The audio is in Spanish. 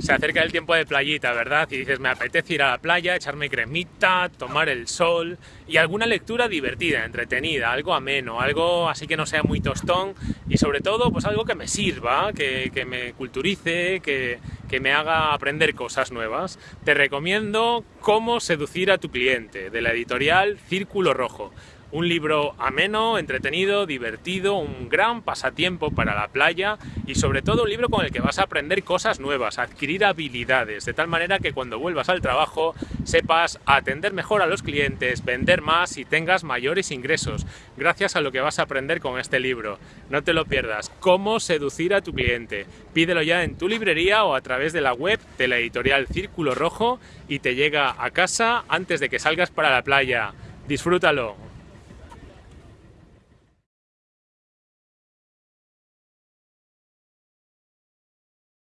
Se acerca el tiempo de playita, ¿verdad? Y dices, me apetece ir a la playa, echarme cremita, tomar el sol y alguna lectura divertida, entretenida, algo ameno, algo así que no sea muy tostón y sobre todo pues algo que me sirva, que, que me culturice, que, que me haga aprender cosas nuevas. Te recomiendo Cómo seducir a tu cliente, de la editorial Círculo Rojo. Un libro ameno, entretenido, divertido, un gran pasatiempo para la playa y sobre todo un libro con el que vas a aprender cosas nuevas, adquirir habilidades, de tal manera que cuando vuelvas al trabajo sepas atender mejor a los clientes, vender más y tengas mayores ingresos, gracias a lo que vas a aprender con este libro. No te lo pierdas, Cómo seducir a tu cliente. Pídelo ya en tu librería o a través de la web de la editorial Círculo Rojo y te llega a casa antes de que salgas para la playa. Disfrútalo.